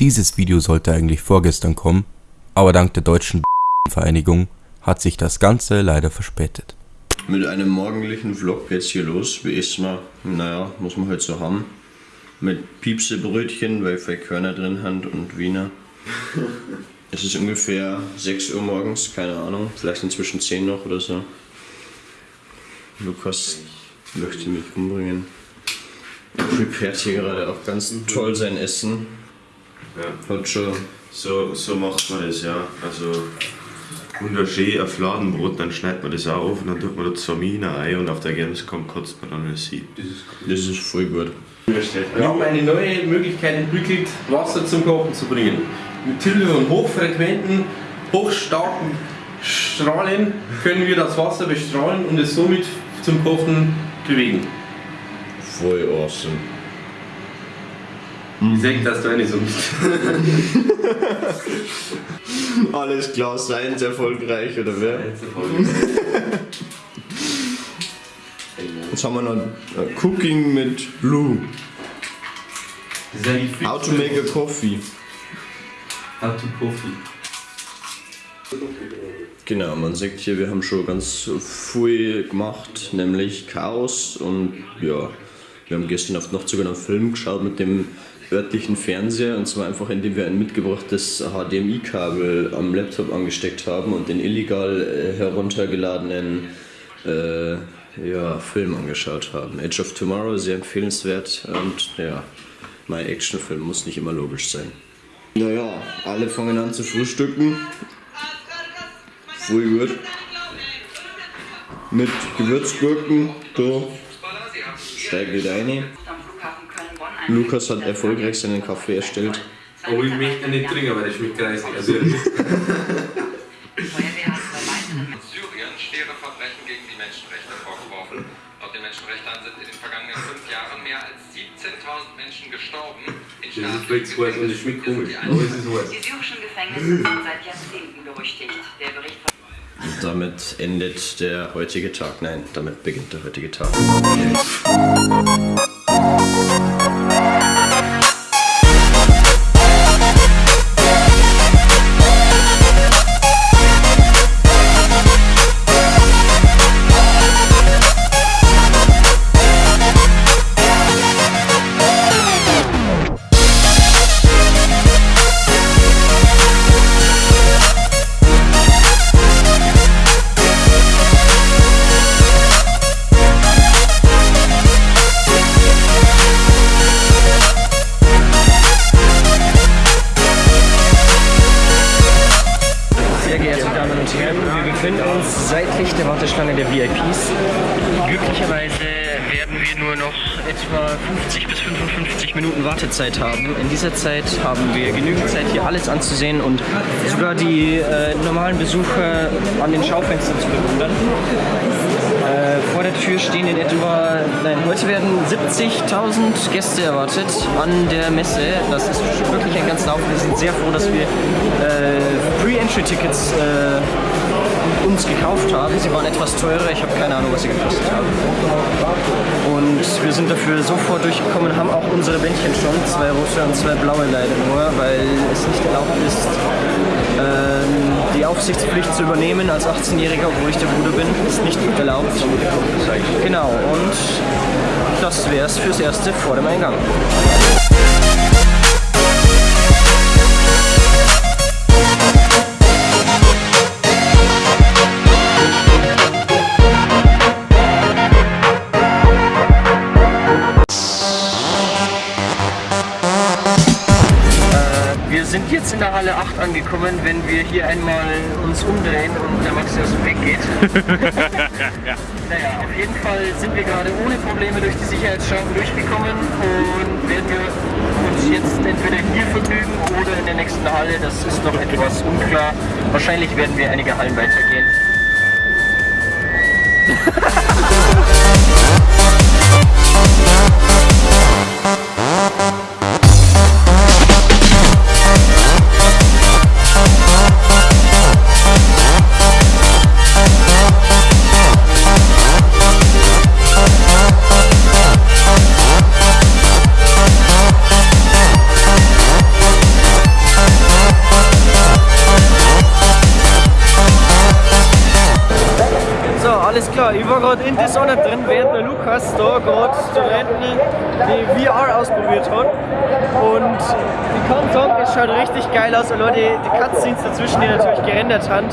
Dieses Video sollte eigentlich vorgestern kommen, aber dank der deutschen Vereinigung hat sich das Ganze leider verspätet. Mit einem morgendlichen Vlog geht's hier los. Wie ist man? Naja, muss man halt so haben. Mit Piepsebrötchen, weil wir Körner drin haben und Wiener. es ist ungefähr 6 Uhr morgens, keine Ahnung, vielleicht inzwischen 10 noch oder so. Lukas möchte mich umbringen. Er prepared hier gerade auch ganz toll sein Essen. Ja. Hat schon So, so macht man das, ja. Also wunderschön auf Fladenbrot, dann schneidet man das auch auf und dann tut man da Zamine ein und auf der Gamescom kotzt man dann das sieht. Das ist voll gut. Wir haben eine neue Möglichkeit entwickelt, Wasser zum Kochen zu bringen. Mit Hilfe von hochfrequenten, hochstarken Strahlen können wir das Wasser bestrahlen und es somit zum Kochen bewegen. Voll awesome. Ich denke, dass du eine so bist. Alles klar, seins erfolgreich, oder wer? Jetzt haben wir noch Cooking mit Lou. How to make a coffee. How to Coffee. Genau, man sieht hier, wir haben schon ganz viel gemacht, nämlich Chaos und ja, wir haben gestern auf noch sogar einen Film geschaut mit dem örtlichen Fernseher und zwar einfach indem wir ein mitgebrachtes HDMI-Kabel am Laptop angesteckt haben und den illegal äh, heruntergeladenen äh, ja, Film angeschaut haben. Edge of Tomorrow, sehr empfehlenswert und ja, mein Actionfilm muss nicht immer logisch sein. Naja, alle fangen an zu frühstücken. Voll gut. Mit Gewürzgurken, so. Steigt wieder rein. Lukas hat erfolgreich seinen Kaffee erstellt. Oh, ich möchte nicht trinken, weil das schmeckt greisig. Also, Syrien schwere Verbrechen gegen die Menschenrechte vorgeworfen. Laut den Menschenrechtern sind in den vergangenen fünf Jahren mehr als 17.000 Menschen gestorben. In das ist vielleicht zu heiß und es schmeckt komisch. die Aber es ist heiß. Die syrischen Gefängnisse sind seit Jahrzehnten berüchtigt. Der Bericht von Und damit endet der heutige Tag. Nein, damit beginnt der heutige Tag. Wartezeit haben. In dieser Zeit haben wir genügend Zeit, hier alles anzusehen und sogar die äh, normalen Besucher an den Schaufenstern zu bewundern. Äh, vor der Tür stehen in etwa, nein, heute werden 70.000 Gäste erwartet an der Messe. Das ist wirklich ein ganz Haufen. Wir sind sehr froh, dass wir äh, Pre-Entry-Tickets äh, uns gekauft haben. Sie waren etwas teurer, ich habe keine Ahnung, was sie gekostet haben. Und wir sind dafür sofort durchgekommen, haben auch unsere Bändchen schon, zwei rote und zwei blaue leider nur, weil es nicht erlaubt ist, ähm, die Aufsichtspflicht zu übernehmen als 18-Jähriger, obwohl ich der Bruder bin, ist nicht erlaubt. Genau, und das wäre es fürs Erste vor dem Eingang. In der Halle 8 angekommen, wenn wir hier einmal uns umdrehen und der Max aus dem Weg geht. naja, auf jeden Fall sind wir gerade ohne Probleme durch die Sicherheitsschranken durchgekommen und werden wir uns jetzt entweder hier vergnügen oder in der nächsten Halle. Das ist noch etwas unklar. Wahrscheinlich werden wir einige Hallen weitergehen. Ich war gerade in Dishonored drin, während der Lukas da gerade Studenten die VR ausprobiert hat. Und ich kann sagen, es schaut richtig geil aus. Allein die, die Cutscenes dazwischen, die natürlich gerendert haben,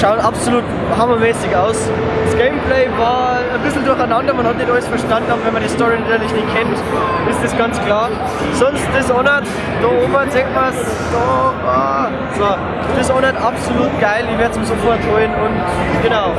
schauen absolut hammermäßig aus. Das Gameplay war ein bisschen durcheinander, man hat nicht alles verstanden, aber wenn man die Story natürlich nicht kennt, ist das ganz klar. Sonst Dishonored, da oben sieht man es, da, ah, so. Dishonored absolut geil, ich werde es mir sofort holen und genau.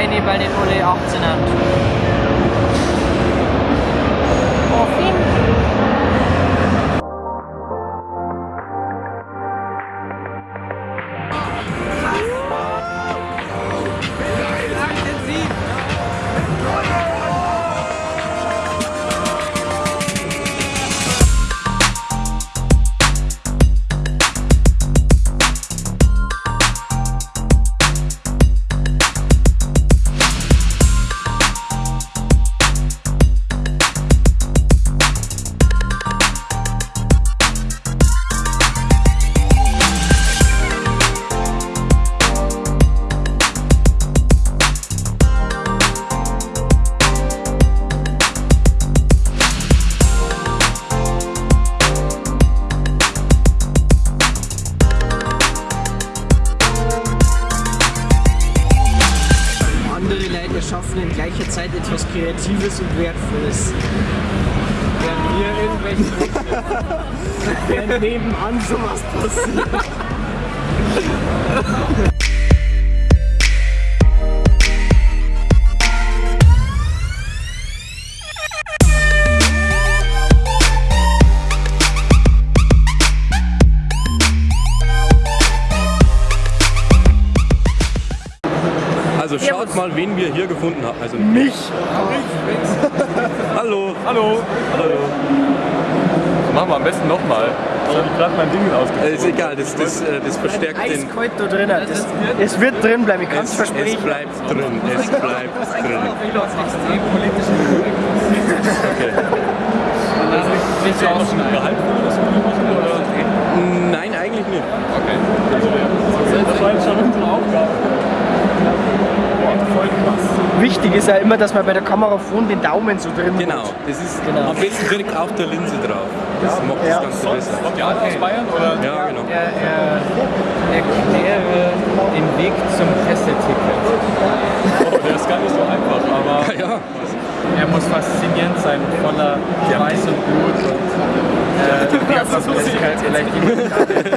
Teil nicht eine, weil nicht alle nebenan sowas passiert. Also schaut mal, wen wir hier gefunden haben. Also mich. Hallo. Hallo. Hallo. Machen wir am besten nochmal. Ich habe gerade mein Ding ausgezogen. Ist egal, das, das, äh, das verstärkt den. Eiskalt da drin. Das, es wird drin bleiben, ich kann es versprechen. es bleibt drin. Es bleibt drin. politisch Okay. Nicht draußen gehalten Nein, eigentlich nicht. Okay. Das war jetzt schon unsere Aufgabe. Wichtig ist ja immer, dass man bei der Kamera vorne den Daumen so drin Genau, hat. das ist genau. am besten wirkt auf der Linse drauf. Das ja, macht ja. das Ganze besser. Kommt ja aus Bayern? Oder? Ja, genau. Er, er, erkläre den Weg zum Presseticket. Oh, der ist gar nicht so einfach, aber ja, er muss faszinierend sein, voller Weiß und Blut und äh, die Abwesenheit vielleicht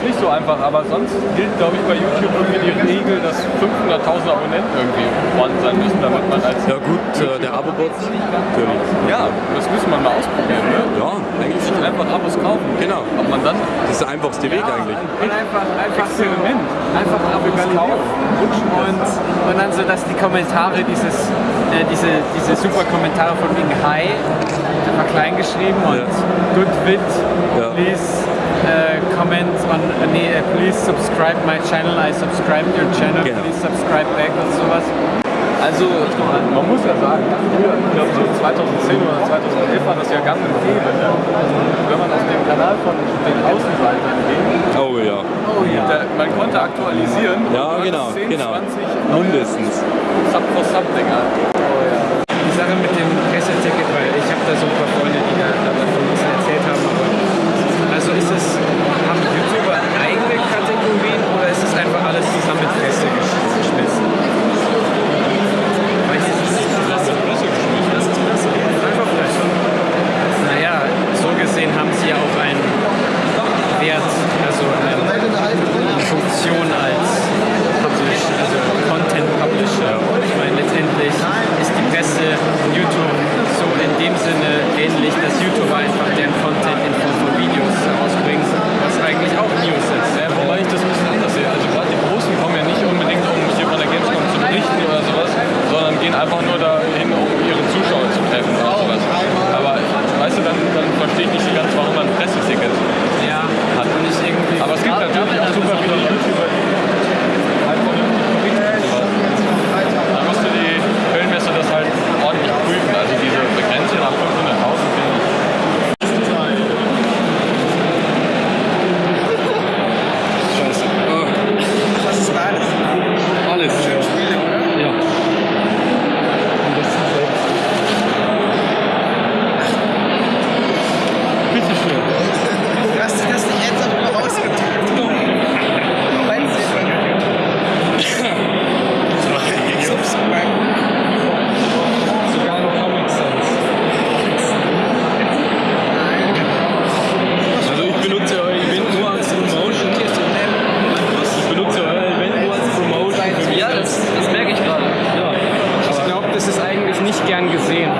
ist nicht so einfach, aber sonst gilt, glaube ich, bei YouTube irgendwie die Regel, dass 500.000 Abonnenten irgendwie vorhanden sein müssen, damit man als... Ja gut, äh, der Abo-Bot natürlich. Ja, das müssen wir mal ausprobieren, ne? Ja, eigentlich Nicht einfach Abos kaufen. Genau. Ob man dann... Das ist der einfachste Weg ja, eigentlich. Einfach, einfach Experiment. Einfach Abos kaufen und, und dann so, dass die Kommentare dieses äh, diese, diese super Kommentare von wegen Hi, immer klein geschrieben und yeah. good wit, yeah. please uh, comment on, uh, nee, uh, please subscribe my channel, I subscribe your channel, genau. please subscribe back und sowas. Also, man muss ja sagen, ich glaube so 2010 oder 2011 war das ja ganz und. Ne? Also, wenn man auf dem Kanal von den Außenseitern ging, oh ja. Oh ja. Da, man konnte aktualisieren. Ja, genau. 10, genau. mindestens. Sub for Sub-Dinger. es un nicht gern gesehen.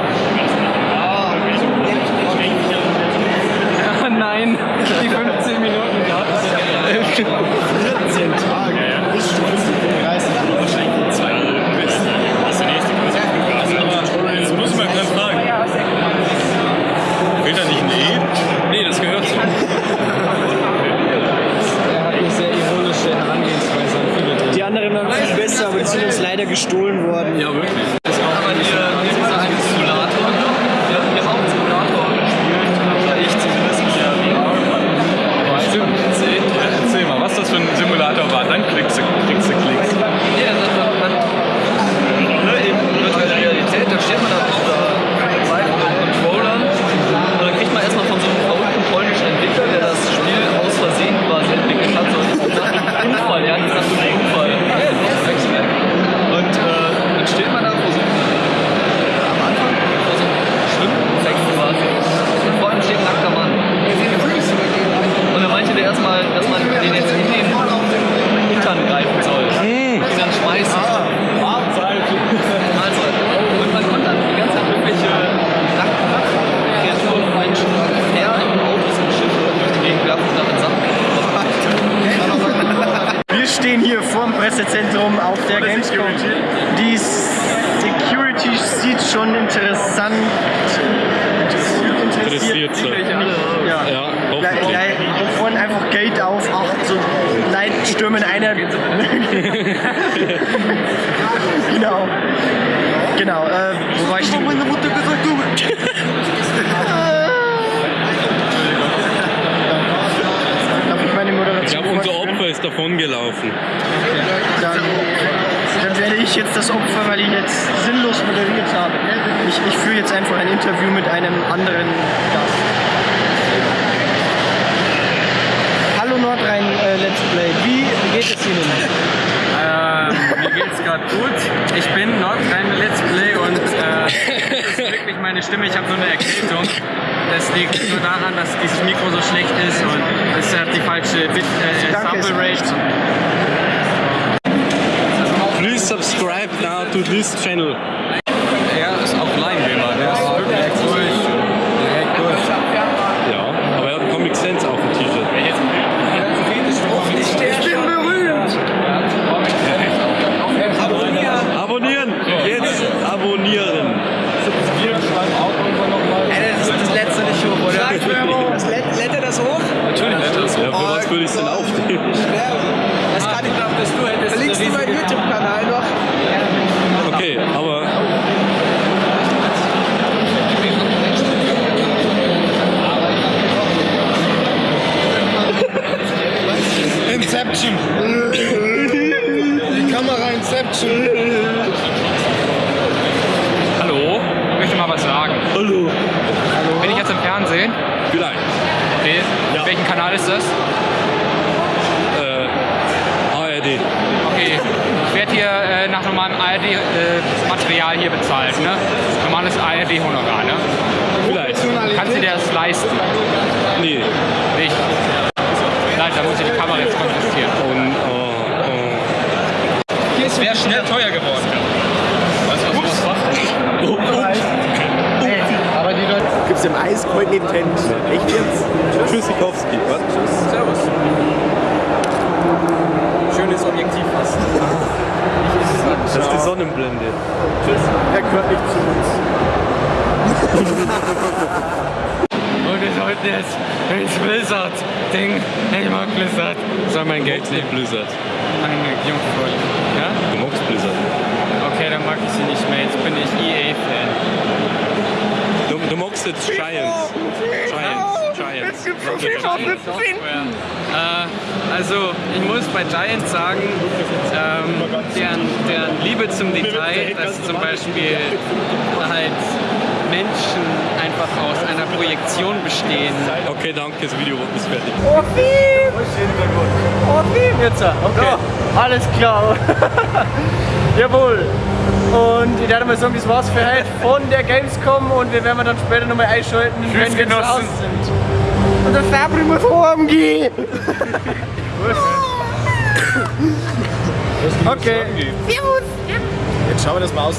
eine. genau. Genau. Äh, wo war ich denn? meine Mutter gesagt, du. Darf ich meine Moderation? Ich glaube, unser Opfer ist davongelaufen. Dann, dann werde ich jetzt das Opfer, weil ich jetzt sinnlos moderiert habe. Ich, ich führe jetzt einfach ein Interview mit einem anderen Gast. Let's Wie geht es Ihnen? Ähm, mir geht es gerade gut. Ich bin noch kein Let's Play und äh, das ist wirklich meine Stimme. Ich habe nur eine Erkältung. Das liegt nur daran, dass dieses Mikro so schlecht ist und es hat die falsche Bit äh, Sample Rate. Please subscribe now to this channel. Welchen Kanal ist das? Äh, ARD. Okay. Ich werde hier äh, nach normalem ARD-Material hier bezahlt, ne? Normales ARD-Honorar, ne? Vielleicht. Kannst du dir das leisten? Nee. Nicht. Leid, da muss ich die Kamera jetzt konfiszieren. Und, oh, oh. Es wäre schnell teuer geworden. Weißt du, was sowas macht? Aber Gibt's im eiskalten Intent. Echt jetzt? Tschüssikowski. Was? Servus. Schönes Objektiv fast. Das ist die Sonnenblende. Tschüss. Er gehört nicht zu uns. Und wir sollten jetzt ins Blizzard-Ding. Ich mag Blizzard. Soll mein Geld nehmen, Blizzard. Meine Jungfrau. Ja? Du magst Blizzard. Okay, dann mag ich sie nicht mehr. Jetzt bin ich EA-Fan. Du, magst jetzt Giants. Giants. Giants. Äh, also, ich muss bei Giants sagen, ähm, deren, deren Liebe zum Detail, dass zum Beispiel halt Menschen einfach aus einer Projektion bestehen. Okay, danke, das Video ist fertig. Oh, Film! Oh, Film jetzt. Okay. Alles klar. Jawohl. Und ich werde mal sagen, das war's für heute von der Gamescom und wir werden dann später nochmal einschalten, wenn wir zu Hause sind. Und der Fabri muss heimgehen. okay. Jetzt schauen wir das mal aus.